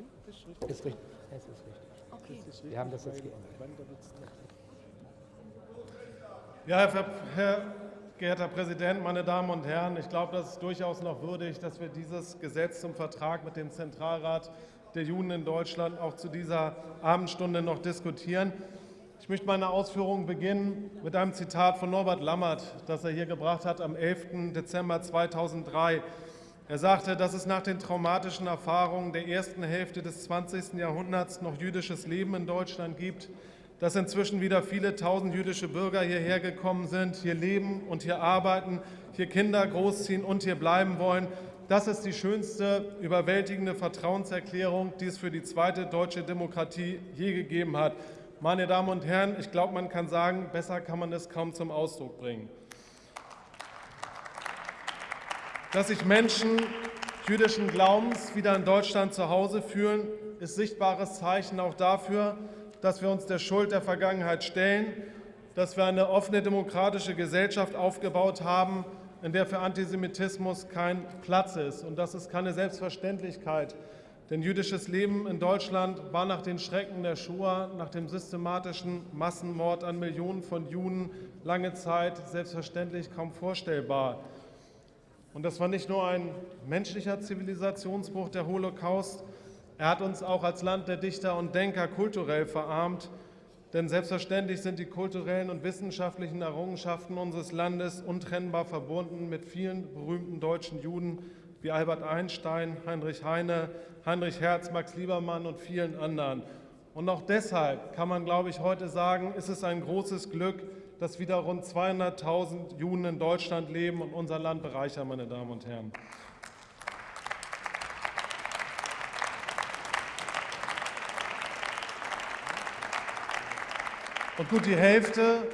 Nein, ist richtig. Ist richtig. Es ist richtig. Okay. Wir haben das jetzt geändert. Ja, Herr, Herr geehrter Präsident, meine Damen und Herren, ich glaube, das ist durchaus noch würdig, dass wir dieses Gesetz zum Vertrag mit dem Zentralrat der Juden in Deutschland auch zu dieser Abendstunde noch diskutieren. Ich möchte meine Ausführungen beginnen mit einem Zitat von Norbert Lammert, das er hier gebracht hat am 11. Dezember 2003. Er sagte, dass es nach den traumatischen Erfahrungen der ersten Hälfte des 20. Jahrhunderts noch jüdisches Leben in Deutschland gibt, dass inzwischen wieder viele tausend jüdische Bürger hierher gekommen sind, hier leben und hier arbeiten, hier Kinder großziehen und hier bleiben wollen. Das ist die schönste, überwältigende Vertrauenserklärung, die es für die zweite deutsche Demokratie je gegeben hat. Meine Damen und Herren, ich glaube, man kann sagen, besser kann man es kaum zum Ausdruck bringen. Dass sich Menschen jüdischen Glaubens wieder in Deutschland zu Hause fühlen, ist sichtbares Zeichen auch dafür, dass wir uns der Schuld der Vergangenheit stellen, dass wir eine offene demokratische Gesellschaft aufgebaut haben, in der für Antisemitismus kein Platz ist. Und das ist keine Selbstverständlichkeit. Denn jüdisches Leben in Deutschland war nach den Schrecken der Shoah, nach dem systematischen Massenmord an Millionen von Juden lange Zeit selbstverständlich kaum vorstellbar. Und das war nicht nur ein menschlicher Zivilisationsbruch, der Holocaust, er hat uns auch als Land der Dichter und Denker kulturell verarmt, denn selbstverständlich sind die kulturellen und wissenschaftlichen Errungenschaften unseres Landes untrennbar verbunden mit vielen berühmten deutschen Juden wie Albert Einstein, Heinrich Heine, Heinrich Herz, Max Liebermann und vielen anderen. Und auch deshalb kann man, glaube ich, heute sagen, ist es ein großes Glück, dass wieder rund 200.000 Juden in Deutschland leben und unser Land bereichern, meine Damen und Herren. Und gut die Hälfte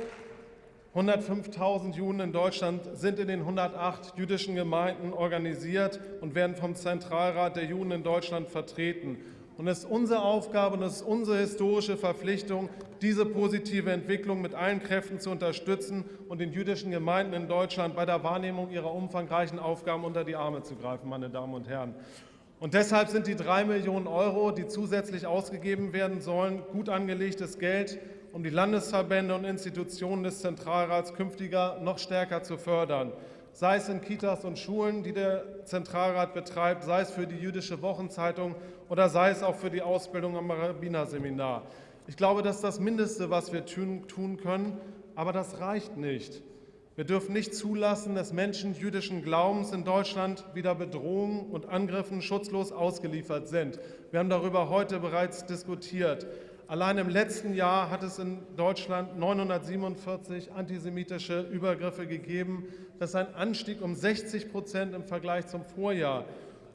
105.000 Juden in Deutschland sind in den 108 jüdischen Gemeinden organisiert und werden vom Zentralrat der Juden in Deutschland vertreten. Und es ist unsere Aufgabe und es ist unsere historische Verpflichtung, diese positive Entwicklung mit allen Kräften zu unterstützen und den jüdischen Gemeinden in Deutschland bei der Wahrnehmung ihrer umfangreichen Aufgaben unter die Arme zu greifen, meine Damen und Herren. Und deshalb sind die drei Millionen Euro, die zusätzlich ausgegeben werden sollen, gut angelegtes Geld, um die Landesverbände und Institutionen des Zentralrats künftiger noch stärker zu fördern, sei es in Kitas und Schulen, die der Zentralrat betreibt, sei es für die jüdische Wochenzeitung oder sei es auch für die Ausbildung am Rabbinerseminar. Ich glaube, das ist das Mindeste, was wir tun können, aber das reicht nicht. Wir dürfen nicht zulassen, dass Menschen jüdischen Glaubens in Deutschland wieder Bedrohungen und Angriffen schutzlos ausgeliefert sind. Wir haben darüber heute bereits diskutiert. Allein im letzten Jahr hat es in Deutschland 947 antisemitische Übergriffe gegeben. Das ist ein Anstieg um 60 Prozent im Vergleich zum Vorjahr.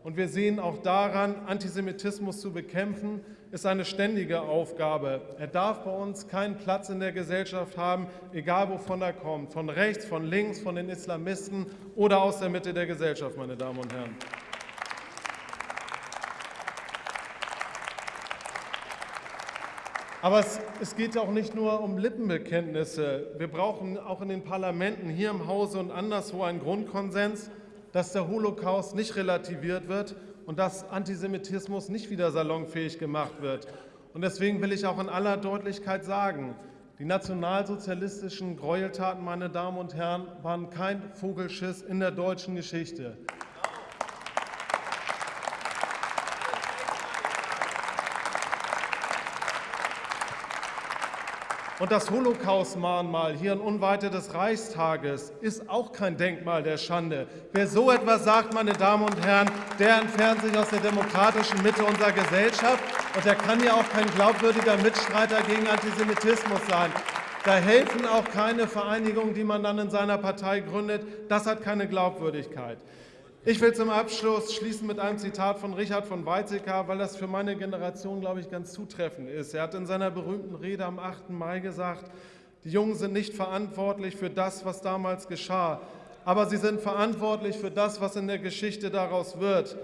Und wir sehen auch daran, Antisemitismus zu bekämpfen, ist eine ständige Aufgabe. Er darf bei uns keinen Platz in der Gesellschaft haben, egal wovon er kommt, von rechts, von links, von den Islamisten oder aus der Mitte der Gesellschaft, meine Damen und Herren. Aber es, es geht auch nicht nur um Lippenbekenntnisse. Wir brauchen auch in den Parlamenten, hier im Hause und anderswo einen Grundkonsens, dass der Holocaust nicht relativiert wird und dass Antisemitismus nicht wieder salonfähig gemacht wird. Und deswegen will ich auch in aller Deutlichkeit sagen, die nationalsozialistischen Gräueltaten, meine Damen und Herren, waren kein Vogelschiss in der deutschen Geschichte. Und das Holocaust-Mahnmal hier in Unweite des Reichstages ist auch kein Denkmal der Schande. Wer so etwas sagt, meine Damen und Herren, der entfernt sich aus der demokratischen Mitte unserer Gesellschaft und er kann ja auch kein glaubwürdiger Mitstreiter gegen Antisemitismus sein. Da helfen auch keine Vereinigungen, die man dann in seiner Partei gründet. Das hat keine Glaubwürdigkeit. Ich will zum Abschluss schließen mit einem Zitat von Richard von Weizsäcker, weil das für meine Generation, glaube ich, ganz zutreffend ist. Er hat in seiner berühmten Rede am 8. Mai gesagt, die Jungen sind nicht verantwortlich für das, was damals geschah, aber sie sind verantwortlich für das, was in der Geschichte daraus wird.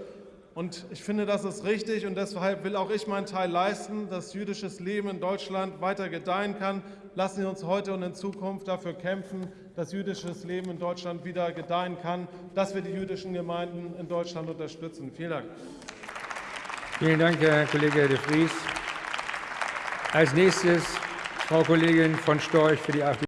Und ich finde, das ist richtig und deshalb will auch ich meinen Teil leisten, dass jüdisches Leben in Deutschland weiter gedeihen kann. Lassen Sie uns heute und in Zukunft dafür kämpfen, dass jüdisches Leben in Deutschland wieder gedeihen kann, dass wir die jüdischen Gemeinden in Deutschland unterstützen. Vielen Dank. Vielen Dank, Herr Kollege de Vries. Als nächstes Frau Kollegin von Storch für die AfD.